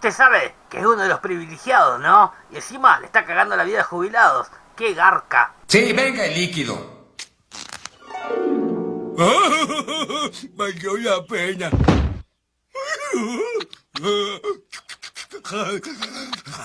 Usted sabe que es uno de los privilegiados, ¿no? Y encima le está cagando la vida a jubilados. ¡Qué garca! Sí, venga el líquido. Valió la pena.